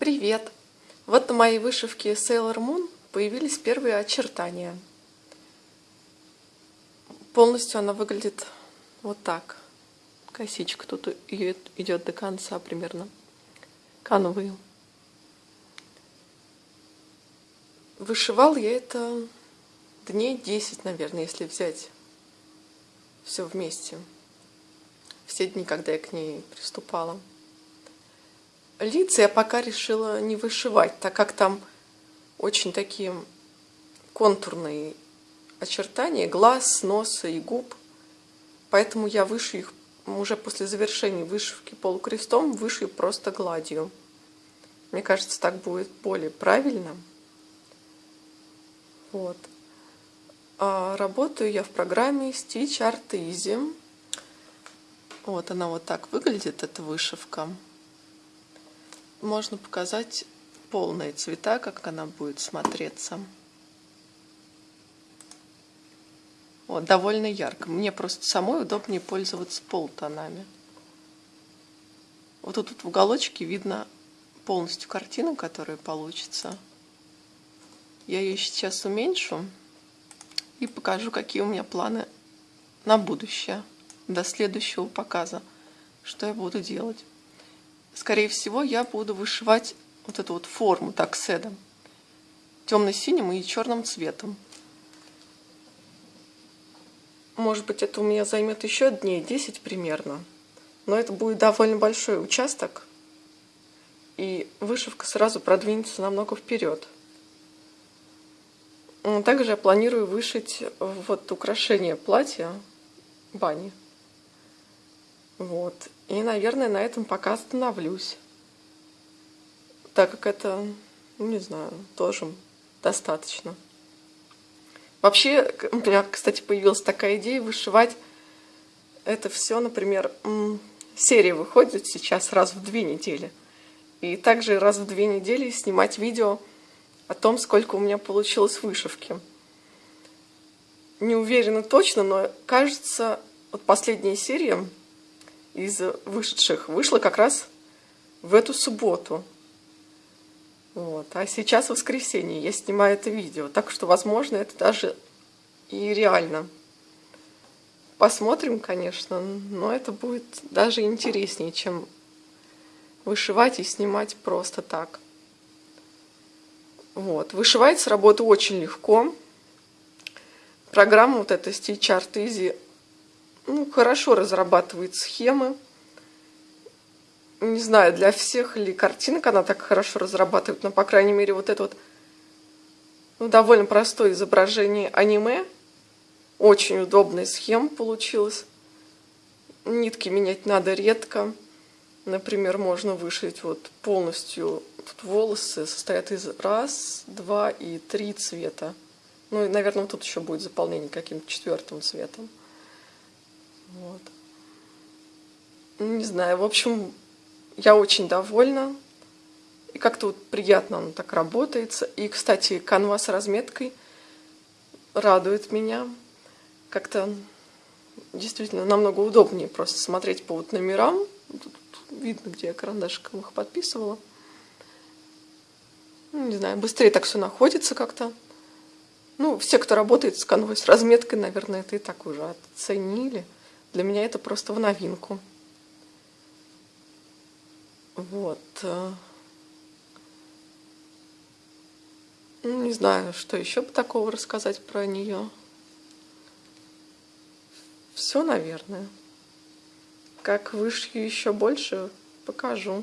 Привет! Вот на моей вышивке Sailor Moon появились первые очертания. Полностью она выглядит вот так. Косичка тут идет до конца примерно. Канвы. Вышивал я это дней 10, наверное, если взять все вместе. Все дни, когда я к ней приступала. Лица я пока решила не вышивать, так как там очень такие контурные очертания глаз, носа и губ. Поэтому я вышью их уже после завершения вышивки полукрестом, вышью просто гладью. Мне кажется, так будет более правильно. Вот. А работаю я в программе Stitch Art Easy. Вот она вот так выглядит, эта вышивка можно показать полные цвета, как она будет смотреться. Вот, довольно ярко. Мне просто самой удобнее пользоваться полутонами. Вот тут в уголочке видно полностью картину, которая получится. Я ее сейчас уменьшу и покажу, какие у меня планы на будущее, до следующего показа, что я буду делать скорее всего, я буду вышивать вот эту вот форму такседом темно-синим и черным цветом. Может быть, это у меня займет еще дней 10 примерно. Но это будет довольно большой участок. И вышивка сразу продвинется намного вперед. Также я планирую вышить вот украшение платья бани. Вот. И, наверное, на этом пока остановлюсь. Так как это, ну, не знаю, тоже достаточно. Вообще, у меня, кстати, появилась такая идея вышивать это все, например, серия выходит сейчас раз в две недели. И также раз в две недели снимать видео о том, сколько у меня получилось вышивки. Не уверена точно, но кажется, вот последняя серия из вышедших вышла как раз в эту субботу. Вот. А сейчас воскресенье, я снимаю это видео, так что, возможно, это даже и реально. Посмотрим, конечно, но это будет даже интереснее, чем вышивать и снимать просто так. Вот. Вышивается работа очень легко. Программа вот эта Stitch Art Easy ну, хорошо разрабатывает схемы. Не знаю, для всех ли картинок она так хорошо разрабатывает, но, по крайней мере, вот это вот ну, довольно простое изображение аниме. Очень удобная схема получилась. Нитки менять надо редко. Например, можно вышить вот полностью тут волосы состоят из раз, два и три цвета. Ну и, наверное, тут еще будет заполнение каким-то четвертым цветом. Вот. Ну, не знаю, в общем, я очень довольна. И как-то вот приятно оно так работается. И, кстати, канва с разметкой радует меня. Как-то действительно намного удобнее просто смотреть по вот номерам. Тут видно, где я карандашиком их подписывала. Ну, не знаю, быстрее так все находится как-то. Ну, все, кто работает с канвой с разметкой, наверное, это и так уже оценили. Для меня это просто в новинку. Вот. Ну, не знаю, что еще бы такого рассказать про нее. Все, наверное. Как вышью еще больше, покажу.